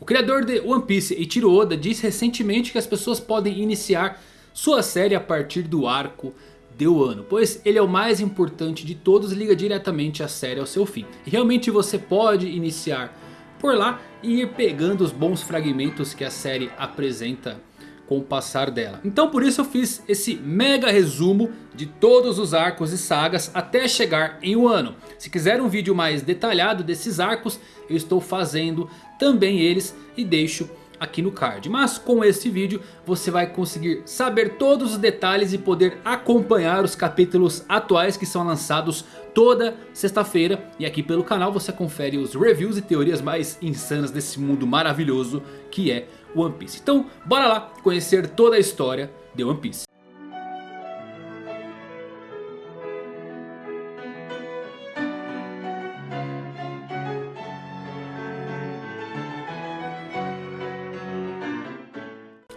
O criador de One Piece, Eiichiro Oda, disse recentemente que as pessoas podem iniciar sua série a partir do arco de Wano. Pois ele é o mais importante de todos e liga diretamente a série ao seu fim. E realmente você pode iniciar por lá e ir pegando os bons fragmentos que a série apresenta com o passar dela. Então por isso eu fiz esse mega resumo de todos os arcos e sagas até chegar em Wano. Se quiser um vídeo mais detalhado desses arcos, eu estou fazendo também eles e deixo aqui no card. Mas com este vídeo você vai conseguir saber todos os detalhes e poder acompanhar os capítulos atuais que são lançados toda sexta-feira. E aqui pelo canal você confere os reviews e teorias mais insanas desse mundo maravilhoso que é One Piece. Então bora lá conhecer toda a história de One Piece.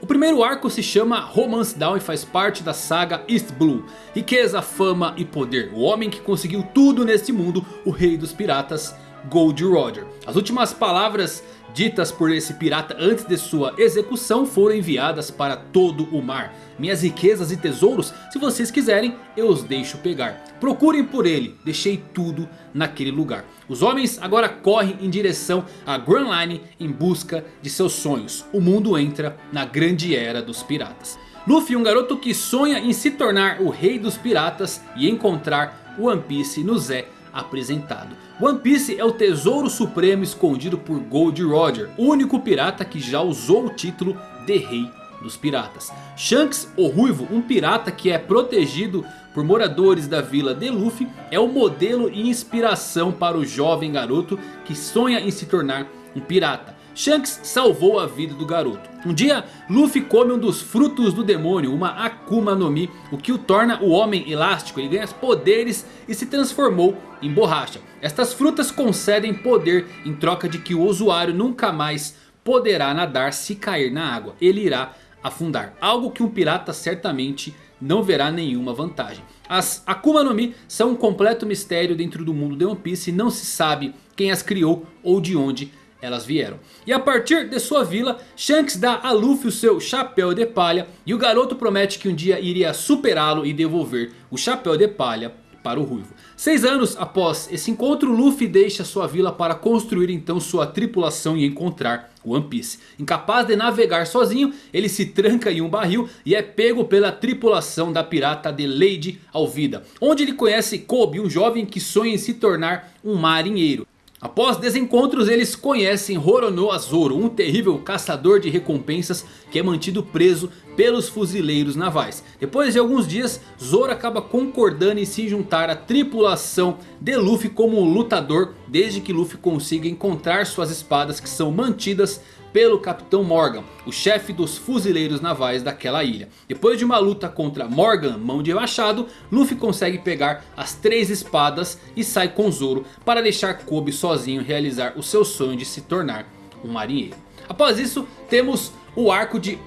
O primeiro arco se chama Romance Down e faz parte da saga East Blue. Riqueza, fama e poder. O homem que conseguiu tudo neste mundo, o rei dos piratas, Gold Roger. As últimas palavras ditas por esse pirata antes de sua execução foram enviadas para todo o mar. Minhas riquezas e tesouros, se vocês quiserem, eu os deixo pegar. Procurem por ele, deixei tudo naquele lugar. Os homens agora correm em direção a Grand Line em busca de seus sonhos. O mundo entra na grande era dos piratas. Luffy, um garoto que sonha em se tornar o rei dos piratas e encontrar One Piece nos é apresentado. One Piece é o tesouro supremo escondido por Gold Roger, único pirata que já usou o título de rei dos piratas. Shanks, o ruivo, um pirata que é protegido por moradores da vila de Luffy, é o modelo e inspiração para o jovem garoto que sonha em se tornar um pirata. Shanks salvou a vida do garoto. Um dia Luffy come um dos frutos do demônio, uma Akuma no Mi. O que o torna o homem elástico, ele ganha poderes e se transformou em borracha. Estas frutas concedem poder em troca de que o usuário nunca mais poderá nadar se cair na água. Ele irá afundar. Algo que um pirata certamente não verá nenhuma vantagem. As Akuma no Mi são um completo mistério dentro do mundo de One Piece e não se sabe quem as criou ou de onde elas vieram. E a partir de sua vila, Shanks dá a Luffy o seu chapéu de palha. E o garoto promete que um dia iria superá-lo e devolver o chapéu de palha para o Ruivo. Seis anos após esse encontro, Luffy deixa sua vila para construir então sua tripulação e encontrar One Piece. Incapaz de navegar sozinho, ele se tranca em um barril e é pego pela tripulação da pirata de Lady Alvida. Onde ele conhece Kobe, um jovem que sonha em se tornar um marinheiro. Após desencontros eles conhecem Roronoa Zoro, um terrível caçador de recompensas que é mantido preso pelos fuzileiros navais. Depois de alguns dias, Zoro acaba concordando em se juntar à tripulação de Luffy como lutador. Desde que Luffy consiga encontrar suas espadas que são mantidas pelo Capitão Morgan, o chefe dos fuzileiros navais daquela ilha. Depois de uma luta contra Morgan, mão de machado, Luffy consegue pegar as três espadas e sai com Zoro para deixar Kobe sozinho realizar o seu sonho de se tornar um marinheiro. Após isso, temos o arco de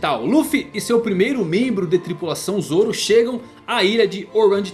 Tal. Luffy e seu primeiro membro de tripulação Zoro chegam à ilha de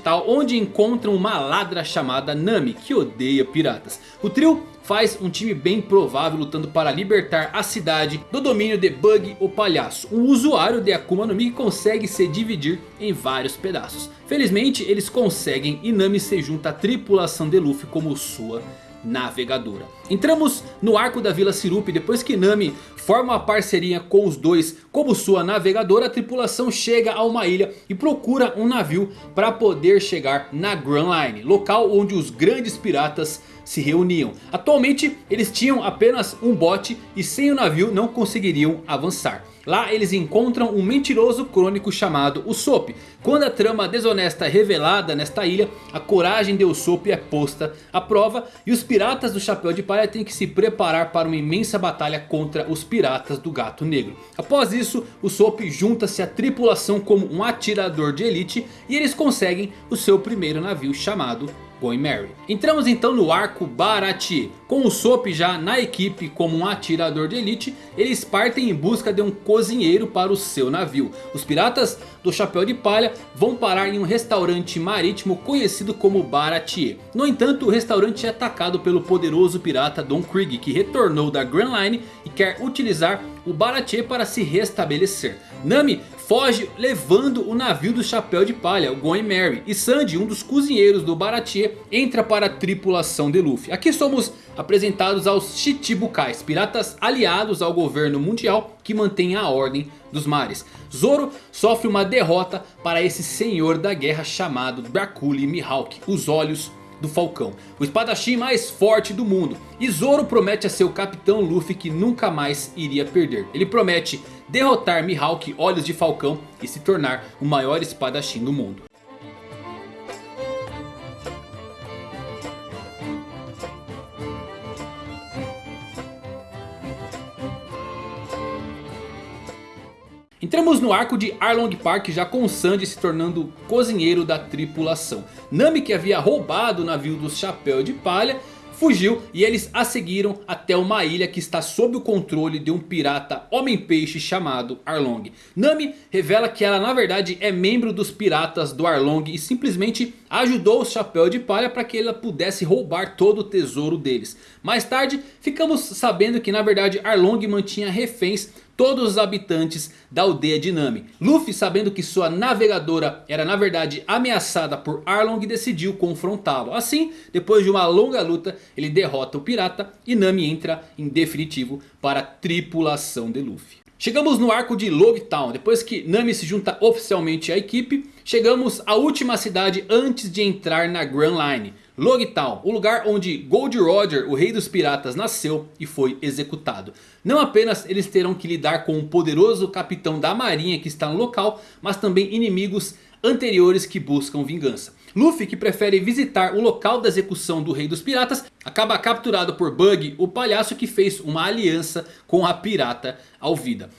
Tal, onde encontram uma ladra chamada Nami, que odeia piratas. O trio faz um time bem provável lutando para libertar a cidade do domínio de Bug o Palhaço. Um usuário de Akuma no Mi consegue se dividir em vários pedaços. Felizmente eles conseguem e Nami se junta à tripulação de Luffy como sua navegadora. Entramos no arco da Vila Sirup depois que Nami forma uma parceria com os dois como sua navegadora. A tripulação chega a uma ilha e procura um navio para poder chegar na Grand Line. Local onde os grandes piratas se reuniam. Atualmente eles tinham apenas um bote e sem o navio não conseguiriam avançar. Lá eles encontram um mentiroso crônico chamado Usopp. Quando a trama desonesta é revelada nesta ilha, a coragem de Usopp é posta à prova. E os piratas do Chapéu de Palha têm que se preparar para uma imensa batalha contra os piratas do Gato Negro. Após isso, Usopp junta-se à tripulação como um atirador de elite. E eles conseguem o seu primeiro navio chamado Going Merry. Entramos então no arco Baratie. Com o Sop já na equipe como um atirador de elite, eles partem em busca de um cozinheiro para o seu navio. Os piratas do Chapéu de Palha vão parar em um restaurante marítimo conhecido como Baratie. No entanto, o restaurante é atacado pelo poderoso pirata Don Krieg, que retornou da Grand Line e quer utilizar o Baratie para se restabelecer. Nami foge levando o navio do chapéu de palha, o Going Merry. E Sandy, um dos cozinheiros do Baratie, entra para a tripulação de Luffy. Aqui somos apresentados aos Chichibukais, piratas aliados ao governo mundial que mantém a ordem dos mares. Zoro sofre uma derrota para esse senhor da guerra chamado Dracula Mihawk, os olhos do Falcão. O espadachim mais forte do mundo. E Zoro promete a seu capitão Luffy que nunca mais iria perder. Ele promete derrotar Mihawk Olhos de Falcão e se tornar o maior espadachim do mundo. Entramos no arco de Arlong Park já com Sanji se tornando cozinheiro da tripulação. Nami que havia roubado o navio do Chapéu de Palha fugiu e eles a seguiram até uma ilha que está sob o controle de um pirata homem-peixe chamado Arlong. Nami revela que ela na verdade é membro dos piratas do Arlong e simplesmente ajudou o Chapéu de Palha para que ela pudesse roubar todo o tesouro deles. Mais tarde ficamos sabendo que na verdade Arlong mantinha reféns todos os habitantes da aldeia de Nami. Luffy sabendo que sua navegadora era na verdade ameaçada por Arlong decidiu confrontá-lo. Assim, depois de uma longa luta, ele derrota o pirata e Nami entra em definitivo para a tripulação de Luffy. Chegamos no arco de Logtown, depois que Nami se junta oficialmente à equipe, chegamos à última cidade antes de entrar na Grand Line. Logtown, o lugar onde Gold Roger, o rei dos piratas, nasceu e foi executado. Não apenas eles terão que lidar com o poderoso capitão da marinha que está no local, mas também inimigos anteriores que buscam vingança. Luffy, que prefere visitar o local da execução do rei dos piratas, acaba capturado por Bug, o palhaço que fez uma aliança com a pirata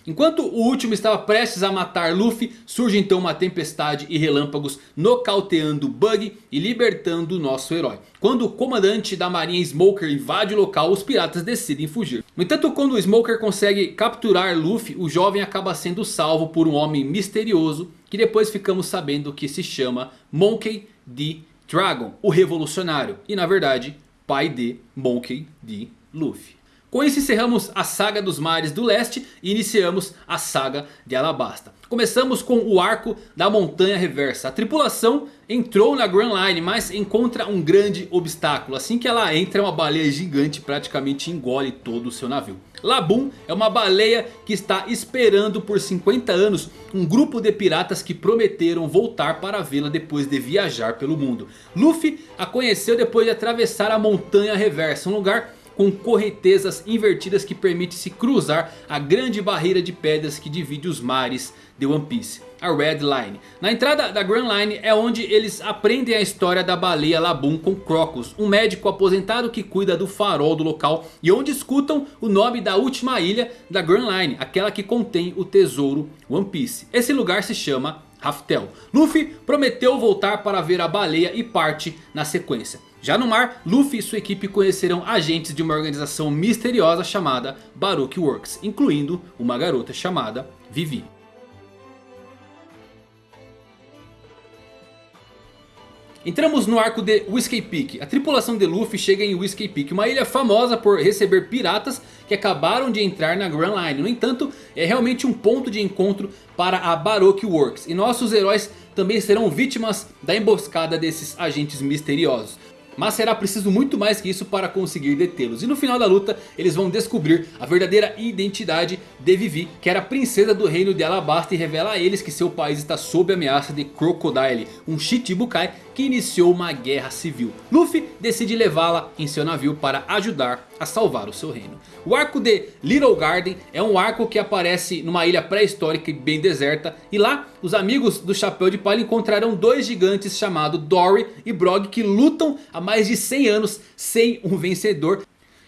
Enquanto o último estava prestes a matar Luffy, surge então uma tempestade e relâmpagos nocauteando Bug e libertando o nosso herói. Quando o comandante da marinha Smoker invade o local, os piratas decidem fugir. No entanto, quando o Smoker consegue capturar Luffy, o jovem acaba sendo salvo por um homem misterioso que depois ficamos sabendo que se chama Monkey D. Dragon, o revolucionário. E na verdade, pai de Monkey D. Luffy. Com isso encerramos a saga dos mares do leste e iniciamos a saga de Alabasta. Começamos com o arco da montanha reversa. A tripulação entrou na Grand Line, mas encontra um grande obstáculo. Assim que ela entra, uma baleia gigante praticamente engole todo o seu navio. Labum é uma baleia que está esperando por 50 anos um grupo de piratas que prometeram voltar para vê-la depois de viajar pelo mundo. Luffy a conheceu depois de atravessar a montanha reversa, um lugar com correntezas invertidas que permite se cruzar a grande barreira de pedras que divide os mares de One Piece, a Red Line. Na entrada da Grand Line é onde eles aprendem a história da baleia Labum com Crocus, um médico aposentado que cuida do farol do local e onde escutam o nome da última ilha da Grand Line, aquela que contém o tesouro One Piece. Esse lugar se chama Raftel. Luffy prometeu voltar para ver a baleia e parte na sequência. Já no mar, Luffy e sua equipe conhecerão agentes de uma organização misteriosa chamada Baroque Works, incluindo uma garota chamada Vivi. Entramos no arco de Whiskey Peak. A tripulação de Luffy chega em Whiskey Peak, uma ilha famosa por receber piratas que acabaram de entrar na Grand Line. No entanto, é realmente um ponto de encontro para a Baroque Works. E nossos heróis também serão vítimas da emboscada desses agentes misteriosos. Mas será preciso muito mais que isso para conseguir detê-los. E no final da luta eles vão descobrir a verdadeira identidade de Vivi. Que era a princesa do reino de Alabasta e revela a eles que seu país está sob ameaça de Crocodile. Um Shichibukai que iniciou uma guerra civil. Luffy decide levá-la em seu navio para ajudar a salvar o seu reino. O arco de Little Garden é um arco que aparece numa ilha pré-histórica e bem deserta. E lá os amigos do Chapéu de Palha encontrarão dois gigantes chamados Dory e Brog que lutam há mais de 100 anos sem um vencedor.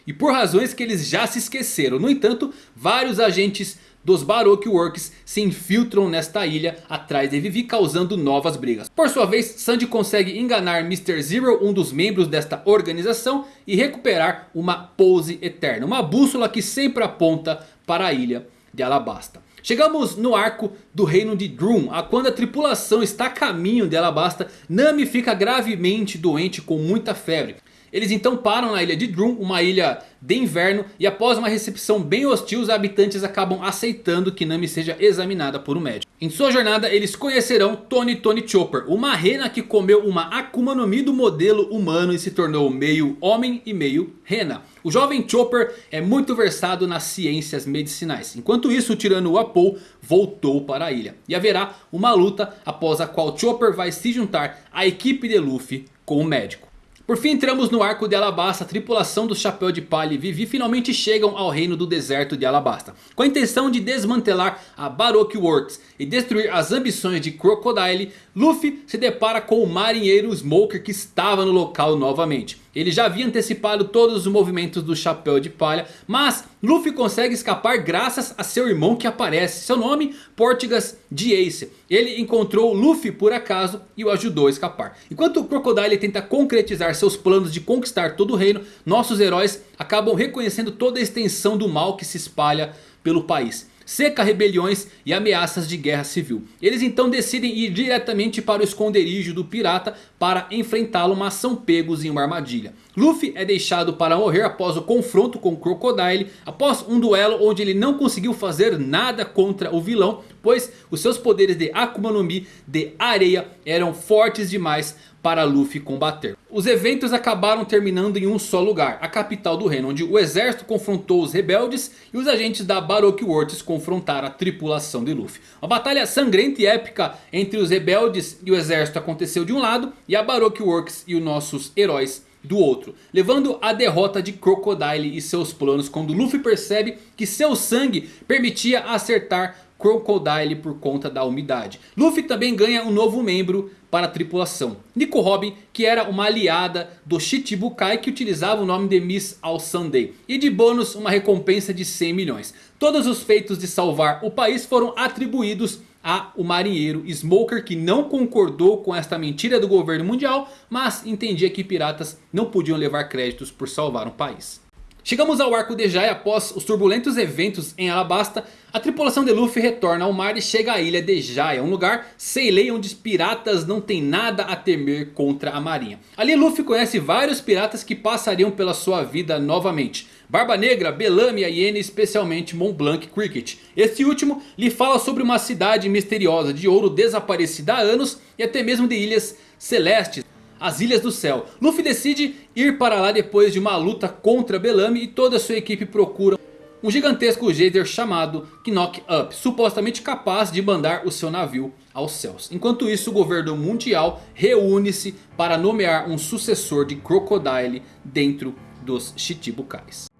E por razões que eles já se esqueceram. No entanto, vários agentes dos Baroque Works se infiltram nesta ilha atrás de Vivi causando novas brigas. Por sua vez, Sandy consegue enganar Mr. Zero, um dos membros desta organização, e recuperar uma pose eterna. Uma bússola que sempre aponta para a ilha de Alabasta. Chegamos no arco do reino de Drum, a quando a tripulação está a caminho de Alabasta, Nami fica gravemente doente com muita febre. Eles então param na ilha de Drum, uma ilha de inverno. E após uma recepção bem hostil, os habitantes acabam aceitando que Nami seja examinada por um médico. Em sua jornada eles conhecerão Tony Tony Chopper, uma rena que comeu uma Akuma no Mi do modelo humano e se tornou meio homem e meio rena. O jovem Chopper é muito versado nas ciências medicinais. Enquanto isso o tirano Apou voltou para a ilha. E haverá uma luta após a qual Chopper vai se juntar à equipe de Luffy com o médico. Por fim entramos no arco de Alabasta, a tripulação do Chapéu de Palha e Vivi finalmente chegam ao reino do deserto de Alabasta. Com a intenção de desmantelar a Baroque Works e destruir as ambições de Crocodile, Luffy se depara com o marinheiro Smoker que estava no local novamente. Ele já havia antecipado todos os movimentos do Chapéu de Palha. Mas Luffy consegue escapar graças a seu irmão que aparece. Seu nome, Portigas de Ace. Ele encontrou Luffy por acaso e o ajudou a escapar. Enquanto Crocodile tenta concretizar seus planos de conquistar todo o reino. Nossos heróis acabam reconhecendo toda a extensão do mal que se espalha pelo país seca rebeliões e ameaças de guerra civil. Eles então decidem ir diretamente para o esconderijo do pirata para enfrentá-lo, mas são pegos em uma armadilha. Luffy é deixado para morrer após o confronto com Crocodile, após um duelo onde ele não conseguiu fazer nada contra o vilão, pois os seus poderes de Akuma no Mi de areia eram fortes demais para Luffy combater. Os eventos acabaram terminando em um só lugar, a capital do reino, onde o exército confrontou os rebeldes e os agentes da Baroque Works confrontaram a tripulação de Luffy. Uma batalha sangrenta e épica entre os rebeldes e o exército aconteceu de um lado e a Baroque Works e os nossos heróis do outro. Levando a derrota de Crocodile e seus planos quando Luffy percebe que seu sangue permitia acertar Crocodile por conta da umidade. Luffy também ganha um novo membro para a tripulação. Nico Robin, que era uma aliada do Shichibukai que utilizava o nome de Miss All Sunday. E de bônus uma recompensa de 100 milhões. Todos os feitos de salvar o país foram atribuídos a o marinheiro Smoker que não concordou com esta mentira do governo mundial. Mas entendia que piratas não podiam levar créditos por salvar um país. Chegamos ao arco de Jai após os turbulentos eventos em Alabasta. A tripulação de Luffy retorna ao mar e chega à ilha de Jaya. Um lugar Seilei onde os piratas não têm nada a temer contra a marinha. Ali Luffy conhece vários piratas que passariam pela sua vida novamente. Barba Negra, Bellamy, Iene especialmente Mont Blanc Cricket. Este último lhe fala sobre uma cidade misteriosa de ouro desaparecida há anos e até mesmo de ilhas celestes as Ilhas do Céu. Luffy decide ir para lá depois de uma luta contra Bellamy e toda a sua equipe procura um gigantesco geyser chamado Knock Up, supostamente capaz de mandar o seu navio aos céus. Enquanto isso o governo mundial reúne-se para nomear um sucessor de Crocodile dentro dos Chichibukais.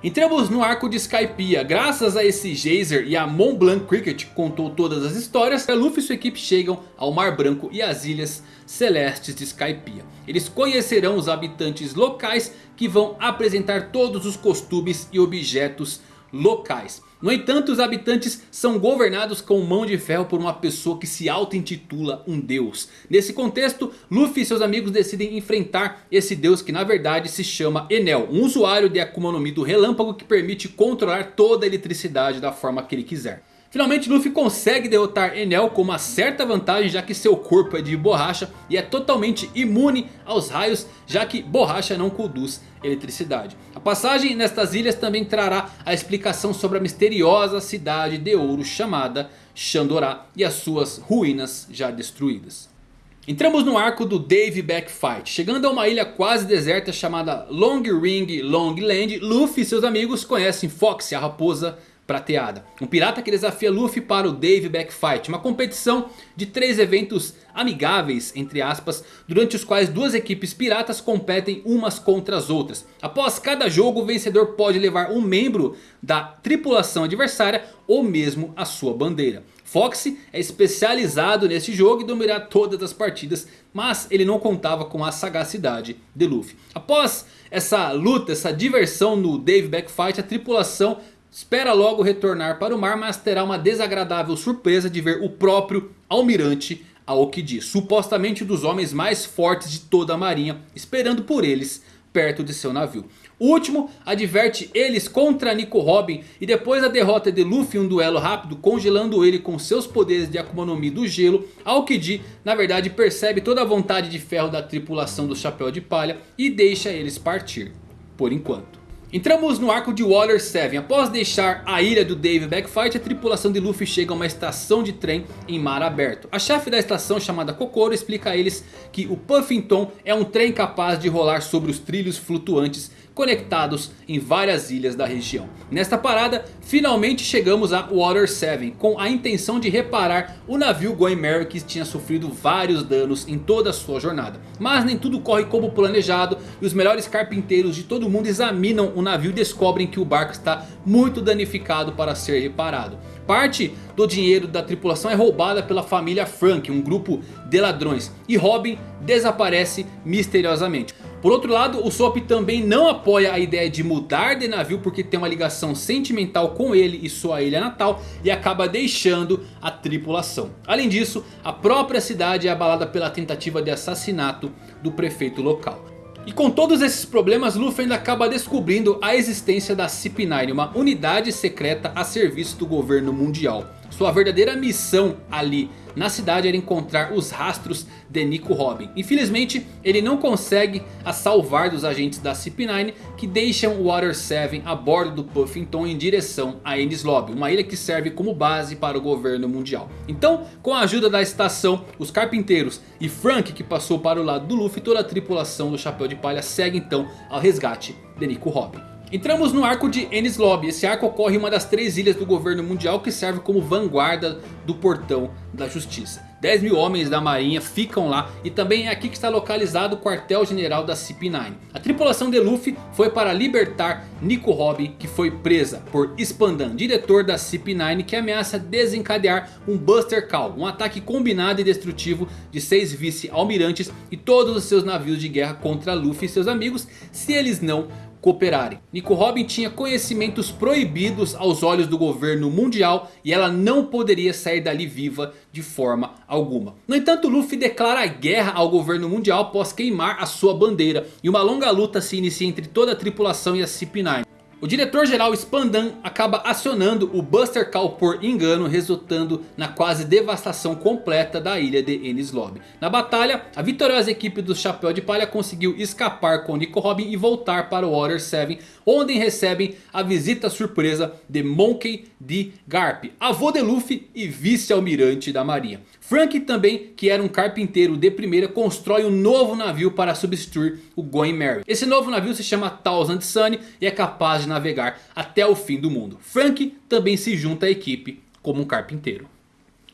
Entramos no arco de Skypiea. Graças a esse geyser e a Mont Blanc Cricket contou todas as histórias. Luffy e sua equipe chegam ao Mar Branco e às Ilhas Celestes de Skypiea. Eles conhecerão os habitantes locais que vão apresentar todos os costumes e objetos locais. No entanto, os habitantes são governados com mão de ferro por uma pessoa que se auto-intitula um deus. Nesse contexto, Luffy e seus amigos decidem enfrentar esse deus que na verdade se chama Enel. Um usuário de Akuma no Mi do relâmpago que permite controlar toda a eletricidade da forma que ele quiser. Finalmente Luffy consegue derrotar Enel com uma certa vantagem já que seu corpo é de borracha e é totalmente imune aos raios já que borracha não conduz eletricidade. A passagem nestas ilhas também trará a explicação sobre a misteriosa cidade de ouro chamada Shandorá e as suas ruínas já destruídas. Entramos no arco do Dave Backfight. Chegando a uma ilha quase deserta chamada Long Ring Long Land, Luffy e seus amigos conhecem Fox, a raposa prateada. Um pirata que desafia Luffy para o Dave Backfight. Uma competição de três eventos amigáveis, entre aspas, durante os quais duas equipes piratas competem umas contra as outras. Após cada jogo, o vencedor pode levar um membro da tripulação adversária ou mesmo a sua bandeira. Foxy é especializado nesse jogo e dominará todas as partidas, mas ele não contava com a sagacidade de Luffy. Após essa luta, essa diversão no Dave Backfight, a tripulação espera logo retornar para o mar, mas terá uma desagradável surpresa de ver o próprio almirante Aokiji, supostamente um dos homens mais fortes de toda a marinha, esperando por eles perto de seu navio. O último adverte eles contra Nico Robin e depois da derrota de Luffy em um duelo rápido congelando ele com seus poderes de Akuma no Mi do gelo, Aokiji na verdade percebe toda a vontade de ferro da tripulação do Chapéu de Palha e deixa eles partir, por enquanto. Entramos no arco de Water 7. Após deixar a ilha do Dave Backfight, a tripulação de Luffy chega a uma estação de trem em mar aberto. A chefe da estação, chamada Kokoro, explica a eles que o Puffington é um trem capaz de rolar sobre os trilhos flutuantes conectados em várias ilhas da região. Nesta parada, finalmente chegamos a Water 7 com a intenção de reparar o navio Going Merry que tinha sofrido vários danos em toda a sua jornada. Mas nem tudo corre como planejado e os melhores carpinteiros de todo mundo examinam o navio e descobrem que o barco está muito danificado para ser reparado. Parte do dinheiro da tripulação é roubada pela família Frank, um grupo de ladrões. E Robin desaparece misteriosamente. Por outro lado, o Sop também não apoia a ideia de mudar de navio porque tem uma ligação sentimental com ele e sua ilha natal e acaba deixando a tripulação. Além disso, a própria cidade é abalada pela tentativa de assassinato do prefeito local. E com todos esses problemas, Luffy ainda acaba descobrindo a existência da CP9, uma unidade secreta a serviço do governo mundial. Sua verdadeira missão ali na cidade era encontrar os rastros de Nico Robin. Infelizmente ele não consegue a salvar dos agentes da CP9 que deixam Water 7 a bordo do Puffington em direção a Enies Lobby. Uma ilha que serve como base para o governo mundial. Então com a ajuda da estação, os carpinteiros e Frank que passou para o lado do Luffy. Toda a tripulação do Chapéu de Palha segue então ao resgate de Nico Robin. Entramos no arco de Ennis Lobby. Esse arco ocorre em uma das três ilhas do governo mundial que serve como vanguarda do portão da justiça. 10 mil homens da marinha ficam lá e também é aqui que está localizado o quartel general da CP9. A tripulação de Luffy foi para libertar Nico Robin que foi presa por Spandan, diretor da CP9 que ameaça desencadear um Buster Call. Um ataque combinado e destrutivo de seis vice-almirantes e todos os seus navios de guerra contra Luffy e seus amigos se eles não cooperarem. Nico Robin tinha conhecimentos proibidos aos olhos do governo mundial e ela não poderia sair dali viva de forma alguma. No entanto Luffy declara guerra ao governo mundial após queimar a sua bandeira e uma longa luta se inicia entre toda a tripulação e a CP9. O diretor-geral Spandan acaba acionando o Buster Call por engano, resultando na quase devastação completa da ilha de Enies Lobby. Na batalha, a vitoriosa equipe do Chapéu de Palha conseguiu escapar com Nico Robin e voltar para o Water 7, onde recebem a visita surpresa de Monkey D. Garp, avô de Luffy e vice-almirante da marinha. Frank também, que era um carpinteiro de primeira, constrói um novo navio para substituir o Going Merry. Esse novo navio se chama Thousand Sun e é capaz de navegar até o fim do mundo. Frank também se junta à equipe como um carpinteiro.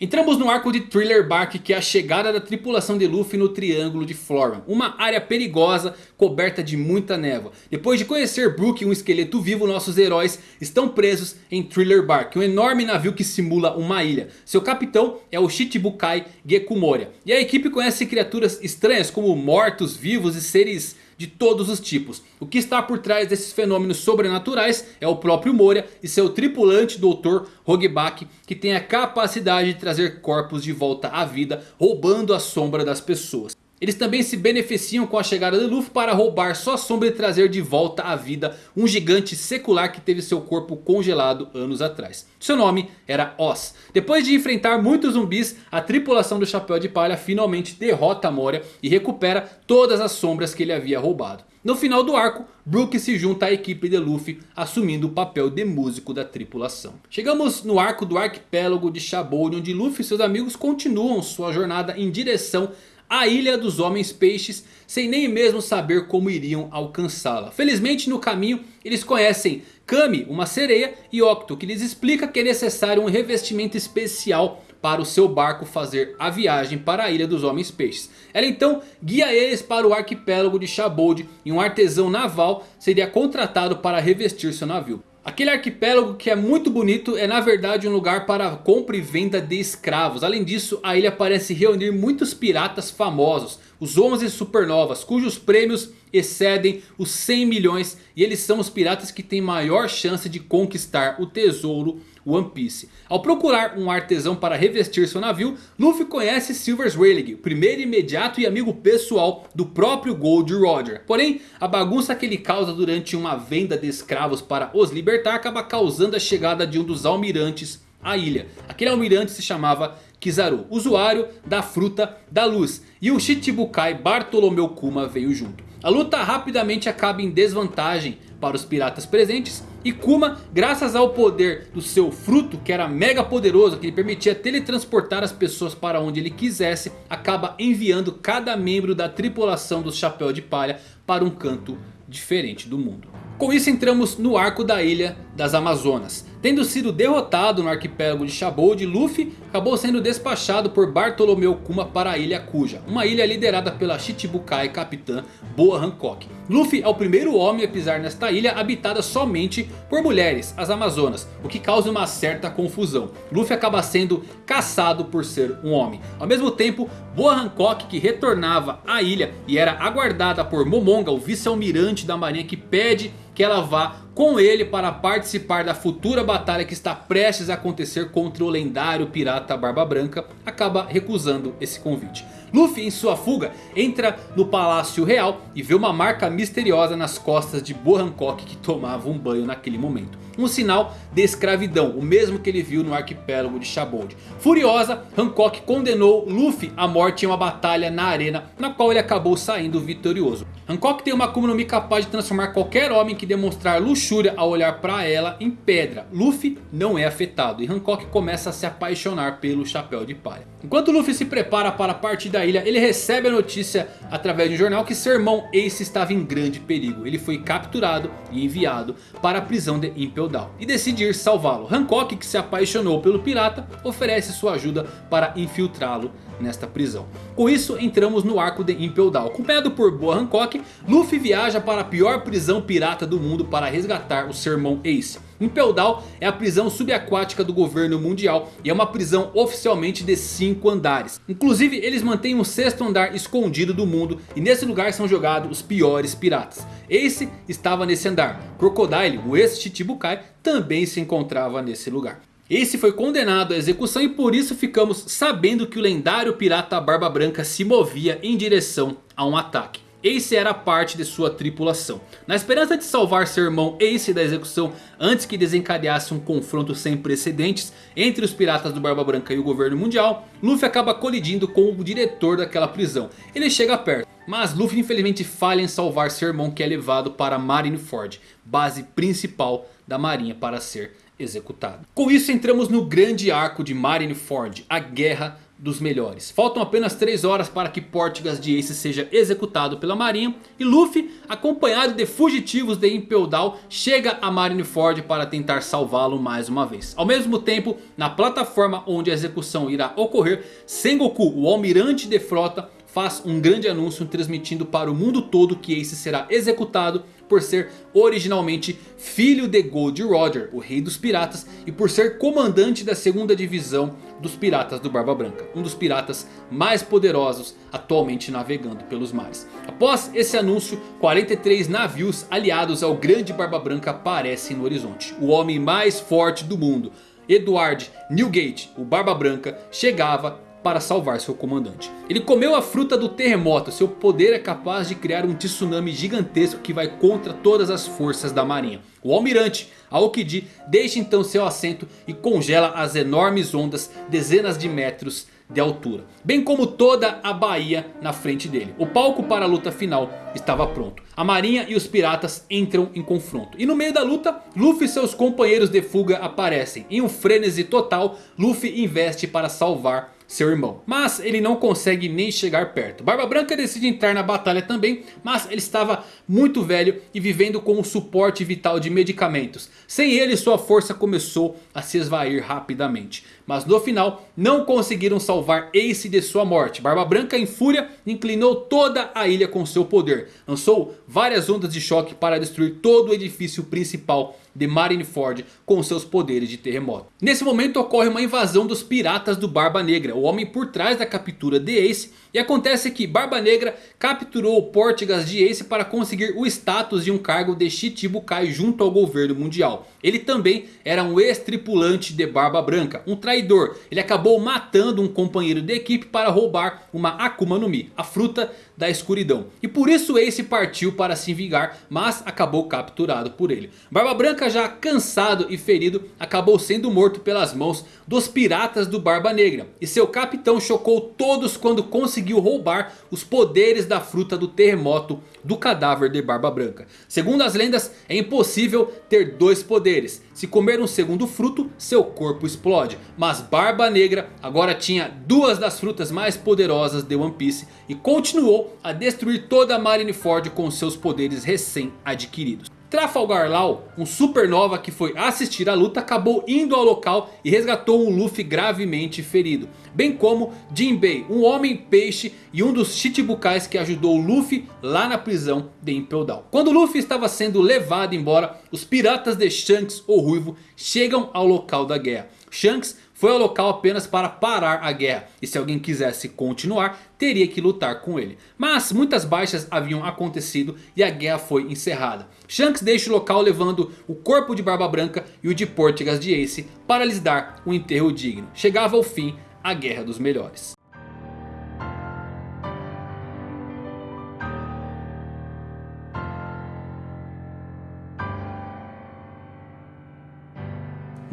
Entramos no arco de Thriller Bark que é a chegada da tripulação de Luffy no Triângulo de Floran. Uma área perigosa coberta de muita névoa. Depois de conhecer Brook um esqueleto vivo, nossos heróis estão presos em Thriller Bark. Um enorme navio que simula uma ilha. Seu capitão é o Shichibukai Gekumoria. E a equipe conhece criaturas estranhas como mortos, vivos e seres de todos os tipos. O que está por trás desses fenômenos sobrenaturais é o próprio Moria e seu tripulante Dr. Hogback que tem a capacidade de trazer corpos de volta à vida roubando a sombra das pessoas. Eles também se beneficiam com a chegada de Luffy para roubar sua sombra e trazer de volta à vida um gigante secular que teve seu corpo congelado anos atrás. Seu nome era Oz. Depois de enfrentar muitos zumbis, a tripulação do Chapéu de Palha finalmente derrota Moria e recupera todas as sombras que ele havia roubado. No final do arco, Brook se junta à equipe de Luffy, assumindo o papel de músico da tripulação. Chegamos no arco do arquipélago de Shabou, onde Luffy e seus amigos continuam sua jornada em direção a Ilha dos Homens Peixes sem nem mesmo saber como iriam alcançá-la. Felizmente no caminho eles conhecem Kami, uma sereia, e Octo, que lhes explica que é necessário um revestimento especial para o seu barco fazer a viagem para a Ilha dos Homens Peixes. Ela então guia eles para o arquipélago de Shabold e um artesão naval seria contratado para revestir seu navio. Aquele arquipélago que é muito bonito é na verdade um lugar para compra e venda de escravos. Além disso, a ilha parece reunir muitos piratas famosos. Os 11 supernovas, cujos prêmios excedem os 100 milhões. E eles são os piratas que têm maior chance de conquistar o tesouro One Piece. Ao procurar um artesão para revestir seu navio, Luffy conhece Silvers Rayleigh, o primeiro imediato e amigo pessoal do próprio Gold Roger. Porém, a bagunça que ele causa durante uma venda de escravos para os libertar acaba causando a chegada de um dos almirantes à ilha. Aquele almirante se chamava Kizaru, usuário da Fruta da Luz. E o Shichibukai Bartolomeu Kuma veio junto. A luta rapidamente acaba em desvantagem para os piratas presentes. E Kuma, graças ao poder do seu fruto, que era mega poderoso, que lhe permitia teletransportar as pessoas para onde ele quisesse, acaba enviando cada membro da tripulação do Chapéu de Palha para um canto diferente do mundo. Com isso entramos no arco da ilha das Amazonas. Tendo sido derrotado no arquipélago de Shabold, Luffy acabou sendo despachado por Bartolomeu Kuma para a ilha Kuja. Uma ilha liderada pela Shichibukai capitã Boa Hancock. Luffy é o primeiro homem a pisar nesta ilha habitada somente por mulheres, as Amazonas. O que causa uma certa confusão. Luffy acaba sendo caçado por ser um homem. Ao mesmo tempo, Boa Hancock que retornava à ilha e era aguardada por Momonga, o vice-almirante da marinha que pede que ela vá com ele para participar da futura batalha que está prestes a acontecer contra o lendário pirata Barba Branca, acaba recusando esse convite. Luffy em sua fuga entra no Palácio Real e vê uma marca misteriosa nas costas de Bo Hancock que tomava um banho naquele momento. Um sinal de escravidão, o mesmo que ele viu no arquipélago de Shabold. Furiosa, Hancock condenou Luffy à morte em uma batalha na arena, na qual ele acabou saindo vitorioso. Hancock tem uma Akuma no Mi capaz de transformar qualquer homem que demonstrar luxúria ao olhar para ela em pedra. Luffy não é afetado e Hancock começa a se apaixonar pelo Chapéu de Palha. Enquanto Luffy se prepara para partir da ilha, ele recebe a notícia através de um jornal que seu irmão Ace estava em grande perigo. Ele foi capturado e enviado para a prisão de Impel E decide ir salvá-lo. Hancock, que se apaixonou pelo pirata, oferece sua ajuda para infiltrá-lo nesta prisão. Com isso entramos no arco de Impel Down. Acompanhado por Boa Hancock, Luffy viaja para a pior prisão pirata do mundo para resgatar o seu irmão Ace. Impel Down é a prisão subaquática do governo mundial e é uma prisão oficialmente de 5 andares. Inclusive eles mantêm um sexto andar escondido do mundo e nesse lugar são jogados os piores piratas. Ace estava nesse andar, Crocodile, o ex-Chichibukai, também se encontrava nesse lugar. Ace foi condenado à execução e por isso ficamos sabendo que o lendário pirata Barba Branca se movia em direção a um ataque. Ace era parte de sua tripulação. Na esperança de salvar seu irmão Ace da execução antes que desencadeasse um confronto sem precedentes entre os piratas do Barba Branca e o governo mundial, Luffy acaba colidindo com o diretor daquela prisão. Ele chega perto, mas Luffy infelizmente falha em salvar seu irmão que é levado para Marineford, base principal da marinha para ser executado. Com isso entramos no grande arco de Marineford, a Guerra dos Melhores. Faltam apenas 3 horas para que Portgas de Ace seja executado pela marinha. E Luffy, acompanhado de fugitivos de Impel Down, chega a Marineford para tentar salvá-lo mais uma vez. Ao mesmo tempo, na plataforma onde a execução irá ocorrer, Sengoku, o almirante de frota, faz um grande anúncio transmitindo para o mundo todo que Ace será executado por ser originalmente filho de Gold Roger, o rei dos piratas, e por ser comandante da segunda divisão dos piratas do Barba Branca, um dos piratas mais poderosos atualmente navegando pelos mares. Após esse anúncio, 43 navios aliados ao grande Barba Branca aparecem no horizonte. O homem mais forte do mundo, Edward Newgate, o Barba Branca, chegava para salvar seu comandante. Ele comeu a fruta do terremoto, seu poder é capaz de criar um tsunami gigantesco que vai contra todas as forças da marinha. O almirante Aokiji deixa então seu assento e congela as enormes ondas dezenas de metros de altura. Bem como toda a baía na frente dele. O palco para a luta final estava pronto. A marinha e os piratas entram em confronto. E no meio da luta, Luffy e seus companheiros de fuga aparecem. Em um frenesi total, Luffy investe para salvar seu irmão. Mas ele não consegue nem chegar perto. Barba Branca decide entrar na batalha também. Mas ele estava muito velho e vivendo com o suporte vital de medicamentos. Sem ele sua força começou a se esvair rapidamente. Mas no final não conseguiram salvar Ace de sua morte. Barba Branca em fúria inclinou toda a ilha com seu poder. Lançou várias ondas de choque para destruir todo o edifício principal de Marineford com seus poderes de terremoto. Nesse momento ocorre uma invasão dos piratas do Barba Negra, o homem por trás da captura de Ace. E acontece que Barba Negra capturou Portigas de Ace para conseguir o status de um cargo de Shichibukai junto ao governo mundial. Ele também era um ex-tripulante de Barba Branca, um traidor. Ele acabou matando um companheiro de equipe para roubar uma Akuma no Mi, a fruta da escuridão. E por isso Ace partiu para se vingar, mas acabou capturado por ele. Barba Branca já cansado e ferido, acabou sendo morto pelas mãos dos piratas do Barba Negra. E seu capitão chocou todos quando conseguiu roubar os poderes da fruta do terremoto do cadáver de Barba Branca. Segundo as lendas, é impossível ter dois poderes. Se comer um segundo fruto, seu corpo explode. Mas Barba Negra agora tinha duas das frutas mais poderosas de One Piece. E continuou a destruir toda a Marineford com seus poderes recém-adquiridos. Trafalgar Law, um supernova que foi assistir a luta, acabou indo ao local e resgatou um Luffy gravemente ferido. Bem como Jinbei, um homem peixe e um dos Chichibukais que ajudou Luffy lá na prisão de Impel Down. Quando Luffy estava sendo levado embora, os piratas de Shanks, o Ruivo, chegam ao local da guerra. Shanks foi ao local apenas para parar a guerra. E se alguém quisesse continuar, teria que lutar com ele. Mas muitas baixas haviam acontecido e a guerra foi encerrada. Shanks deixa o local levando o corpo de Barba Branca e o de Portigas de Ace para lhes dar um enterro digno. Chegava ao fim a Guerra dos Melhores.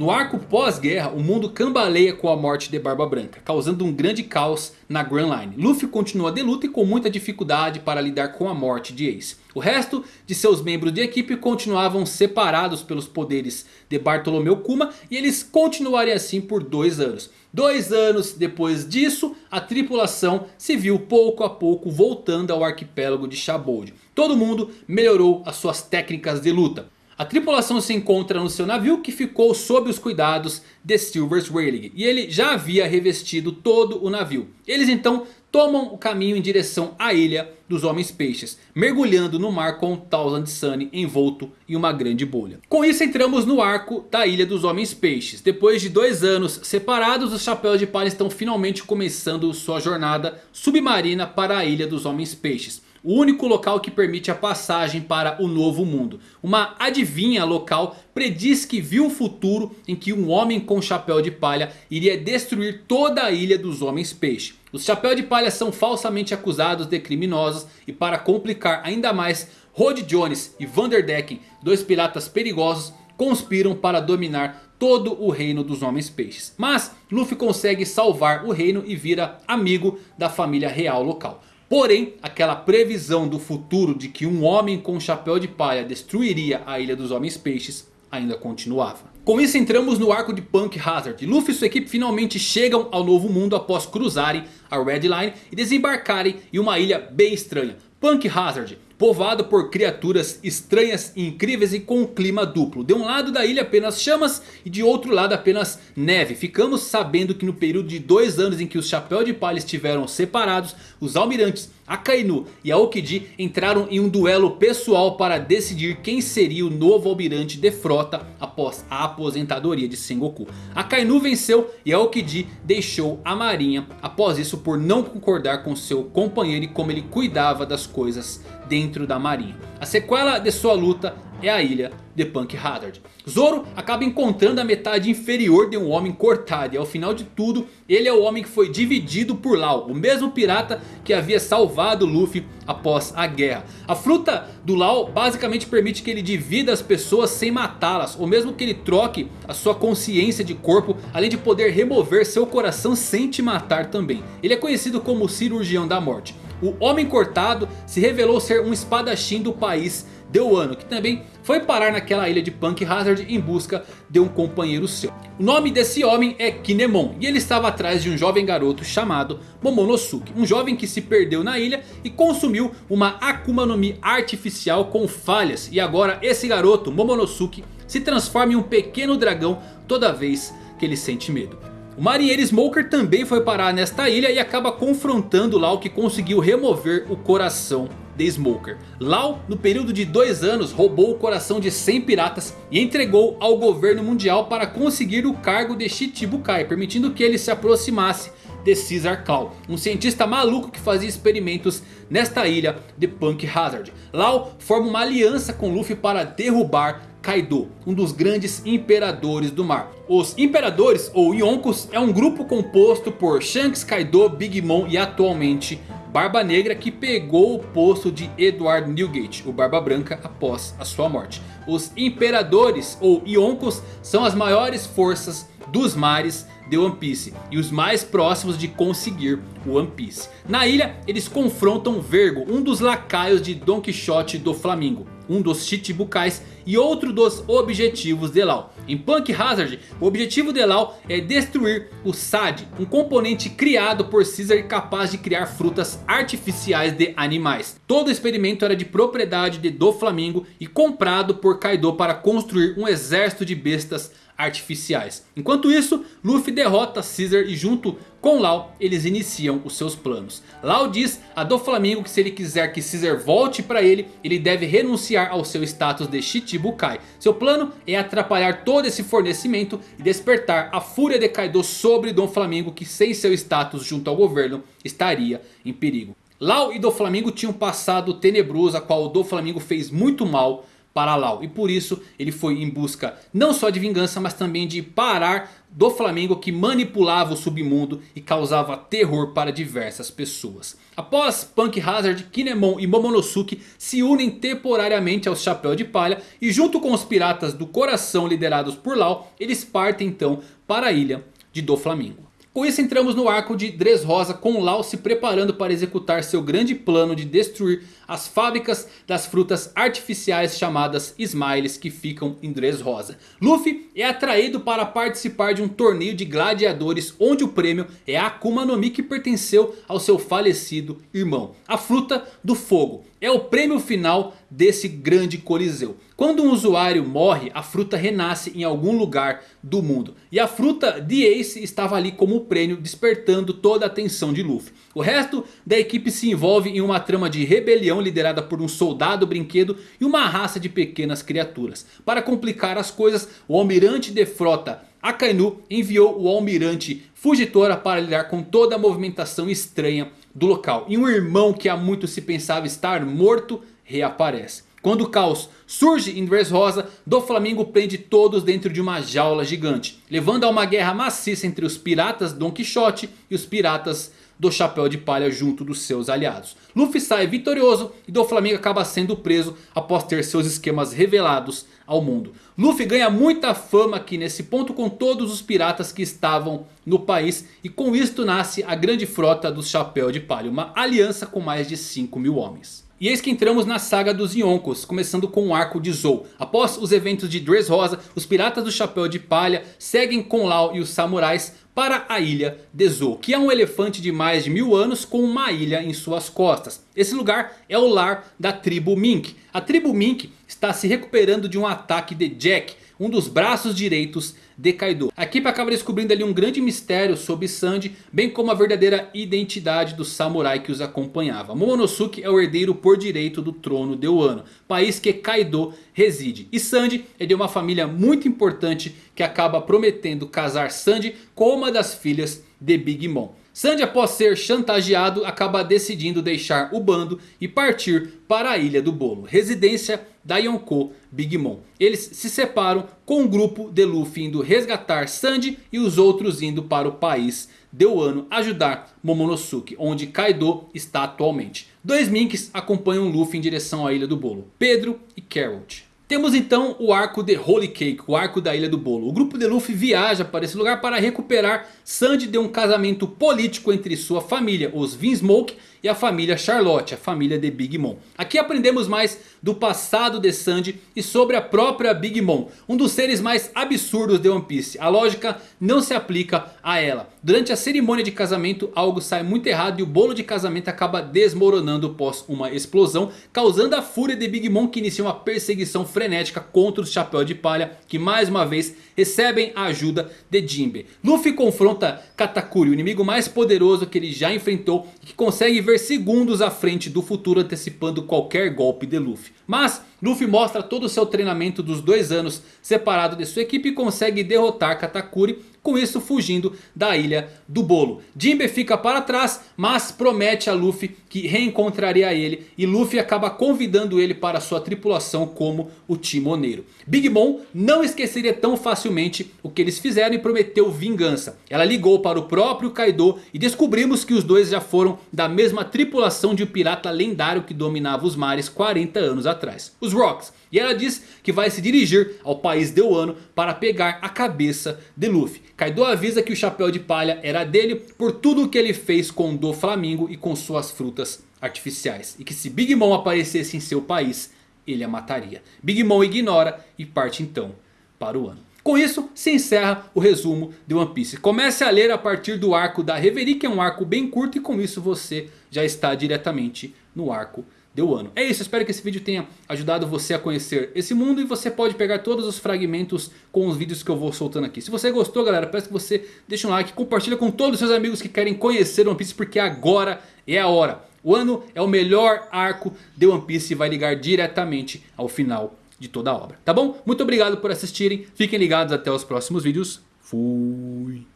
No arco pós-guerra, o mundo cambaleia com a morte de Barba Branca, causando um grande caos na Grand Line. Luffy continua de luta e com muita dificuldade para lidar com a morte de Ace. O resto de seus membros de equipe continuavam separados pelos poderes de Bartolomeu Kuma e eles continuariam assim por dois anos. Dois anos depois disso, a tripulação se viu pouco a pouco voltando ao arquipélago de Shabold. Todo mundo melhorou as suas técnicas de luta. A tripulação se encontra no seu navio que ficou sob os cuidados de Silvers Rayleigh. E ele já havia revestido todo o navio. Eles então tomam o caminho em direção à ilha dos Homens Peixes. Mergulhando no mar com Thousand Sunny envolto em uma grande bolha. Com isso entramos no arco da ilha dos Homens Peixes. Depois de dois anos separados os Chapéus de Palha estão finalmente começando sua jornada submarina para a ilha dos Homens Peixes. O único local que permite a passagem para o novo mundo. Uma adivinha local prediz que viu um futuro em que um homem com chapéu de palha iria destruir toda a ilha dos homens peixe. Os chapéu de palha são falsamente acusados de criminosos e para complicar ainda mais, Rod Jones e Vanderdecken, dois piratas perigosos, conspiram para dominar todo o reino dos homens peixes. Mas Luffy consegue salvar o reino e vira amigo da família real local. Porém, aquela previsão do futuro de que um homem com chapéu de palha destruiria a Ilha dos Homens Peixes ainda continuava. Com isso entramos no arco de Punk Hazard. Luffy e sua equipe finalmente chegam ao novo mundo após cruzarem a Red Line e desembarcarem em uma ilha bem estranha. Punk Hazard povoado por criaturas estranhas e incríveis e com um clima duplo. De um lado da ilha apenas chamas e de outro lado apenas neve. Ficamos sabendo que no período de dois anos em que os Chapéu de Palha estiveram separados, os almirantes Akainu e Aokiji entraram em um duelo pessoal para decidir quem seria o novo almirante de frota após a aposentadoria de Sengoku. Akainu venceu e Aokiji deixou a marinha após isso por não concordar com seu companheiro e como ele cuidava das coisas dentro da marinha. A sequela de sua luta é a ilha de Punk Hazard. Zoro acaba encontrando a metade inferior de um homem cortado. E ao final de tudo, ele é o homem que foi dividido por Lau. O mesmo pirata que havia salvado Luffy após a guerra. A fruta do Lau basicamente permite que ele divida as pessoas sem matá-las. Ou mesmo que ele troque a sua consciência de corpo. Além de poder remover seu coração sem te matar também. Ele é conhecido como o cirurgião da morte. O Homem Cortado se revelou ser um espadachim do país de Wano. Que também foi parar naquela ilha de Punk Hazard em busca de um companheiro seu. O nome desse homem é Kinemon. E ele estava atrás de um jovem garoto chamado Momonosuke. Um jovem que se perdeu na ilha e consumiu uma Akuma no Mi artificial com falhas. E agora esse garoto, Momonosuke, se transforma em um pequeno dragão toda vez que ele sente medo. O marinheiro Smoker também foi parar nesta ilha e acaba confrontando Lau que conseguiu remover o coração de Smoker. Lau, no período de dois anos, roubou o coração de 100 piratas e entregou ao governo mundial para conseguir o cargo de Shichibukai, permitindo que ele se aproximasse de Caesar Claw, um cientista maluco que fazia experimentos nesta ilha de Punk Hazard. Lau forma uma aliança com Luffy para derrubar Kaido, um dos grandes imperadores do mar. Os imperadores ou Yonkos é um grupo composto por Shanks, Kaido, Big Mom e atualmente Barba Negra que pegou o posto de Edward Newgate, o Barba Branca após a sua morte. Os imperadores ou Yonkos são as maiores forças dos mares de One Piece e os mais próximos de conseguir o One Piece. Na ilha eles confrontam Vergo, um dos lacaios de Don Quixote do Flamingo, um dos Chichibukais e outro dos objetivos de Lau. Em Punk Hazard, o objetivo de Lau é destruir o SAD, um componente criado por Caesar capaz de criar frutas artificiais de animais. Todo o experimento era de propriedade de do Flamingo e comprado por Kaido para construir um exército de bestas artificiais. Enquanto isso, Luffy derrota Caesar e junto com Lau eles iniciam os seus planos. Lau diz a Doflamingo que se ele quiser que Caesar volte para ele, ele deve renunciar ao seu status de Shichibukai. Seu plano é atrapalhar todo esse fornecimento e despertar a fúria de Kaido sobre Dom Flamingo que sem seu status junto ao governo estaria em perigo. Lau e Doflamingo tinham passado tenebroso a qual o Doflamingo fez muito mal para Lau. E por isso ele foi em busca não só de vingança, mas também de parar do Flamengo que manipulava o submundo e causava terror para diversas pessoas. Após Punk Hazard, Kinemon e Momonosuke se unem temporariamente aos Chapéu de Palha e junto com os piratas do coração liderados por Lau, eles partem então para a ilha de Do Flamengo. Com isso entramos no arco de Dressrosa com Lau se preparando para executar seu grande plano de destruir as fábricas das frutas artificiais chamadas Smiles que ficam em Dressrosa. Luffy é atraído para participar de um torneio de gladiadores onde o prêmio é a Akuma no Mi que pertenceu ao seu falecido irmão. A fruta do fogo é o prêmio final desse grande coliseu. Quando um usuário morre, a fruta renasce em algum lugar do mundo. E a fruta de Ace estava ali como prêmio, despertando toda a atenção de Luffy. O resto da equipe se envolve em uma trama de rebelião liderada por um soldado brinquedo e uma raça de pequenas criaturas. Para complicar as coisas, o almirante de frota Akainu enviou o almirante Fugitora para lidar com toda a movimentação estranha do local. E um irmão que há muito se pensava estar morto reaparece. Quando o caos surge em Dressrosa, do Flamengo prende todos dentro de uma jaula gigante. Levando a uma guerra maciça entre os piratas Don Quixote e os piratas do Chapéu de Palha junto dos seus aliados. Luffy sai vitorioso e do Flamengo acaba sendo preso após ter seus esquemas revelados ao mundo. Luffy ganha muita fama aqui nesse ponto com todos os piratas que estavam no país. E com isto nasce a grande frota do Chapéu de Palha. Uma aliança com mais de 5 mil homens. E eis que entramos na saga dos Yonkos, começando com o arco de Zou. Após os eventos de Dressrosa, os piratas do Chapéu de Palha seguem com Lau e os samurais para a ilha de Zou, que é um elefante de mais de mil anos com uma ilha em suas costas. Esse lugar é o lar da tribo Mink. A tribo Mink está se recuperando de um ataque de Jack, um dos braços direitos de Kaido. A equipe acaba descobrindo ali um grande mistério sobre Sanji, bem como a verdadeira identidade do samurai que os acompanhava. Momonosuke é o herdeiro por direito do trono de Wano, país que Kaido reside. E Sanji é de uma família muito importante que acaba prometendo casar Sanji com uma das filhas de Big Mom. Sandy após ser chantageado acaba decidindo deixar o bando e partir para a Ilha do Bolo, residência da Yonkou Big Mom. Eles se separam com um grupo de Luffy indo resgatar Sandy e os outros indo para o país de Wano ajudar Momonosuke, onde Kaido está atualmente. Dois Minks acompanham Luffy em direção à Ilha do Bolo, Pedro e Carrot. Temos então o arco de Holy Cake, o arco da Ilha do Bolo. O grupo de Luffy viaja para esse lugar para recuperar Sandy de um casamento político entre sua família, os Vinsmoke e a família Charlotte, a família de Big Mom. Aqui aprendemos mais do passado de Sandy e sobre a própria Big Mom, um dos seres mais absurdos de One Piece. A lógica não se aplica a ela. Durante a cerimônia de casamento algo sai muito errado e o bolo de casamento acaba desmoronando após uma explosão, causando a fúria de Big Mom que inicia uma perseguição frenética contra os Chapéu de Palha, que mais uma vez recebem a ajuda de Jinbe. Luffy confronta Katakuri, o inimigo mais poderoso que ele já enfrentou e que consegue ver segundos à frente do futuro antecipando qualquer golpe de Luffy. Mas Luffy mostra todo o seu treinamento dos dois anos separado de sua equipe e consegue derrotar Katakuri com isso fugindo da ilha do bolo. Jinbe fica para trás, mas promete a Luffy que reencontraria ele. E Luffy acaba convidando ele para sua tripulação como o timoneiro. Big Mom não esqueceria tão facilmente o que eles fizeram e prometeu vingança. Ela ligou para o próprio Kaido e descobrimos que os dois já foram da mesma tripulação de um pirata lendário que dominava os mares 40 anos atrás. Os Rocks. E ela diz que vai se dirigir ao país de Wano para pegar a cabeça de Luffy. Kaido avisa que o chapéu de palha era dele por tudo o que ele fez com o do Flamingo e com suas frutas artificiais. E que se Big Mom aparecesse em seu país, ele a mataria. Big Mom ignora e parte então para o Wano. Com isso se encerra o resumo de One Piece. Comece a ler a partir do arco da Reverie que é um arco bem curto e com isso você já está diretamente no arco deu ano. É isso, espero que esse vídeo tenha ajudado você a conhecer esse mundo. E você pode pegar todos os fragmentos com os vídeos que eu vou soltando aqui. Se você gostou galera, peço que você deixe um like, compartilhe com todos os seus amigos que querem conhecer One Piece. Porque agora é a hora. O ano é o melhor arco de One Piece e vai ligar diretamente ao final de toda a obra. Tá bom? Muito obrigado por assistirem. Fiquem ligados até os próximos vídeos. Fui!